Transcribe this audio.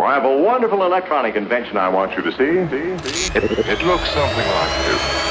Well, I have a wonderful electronic invention I want you to see. see, see. It, it looks something like this.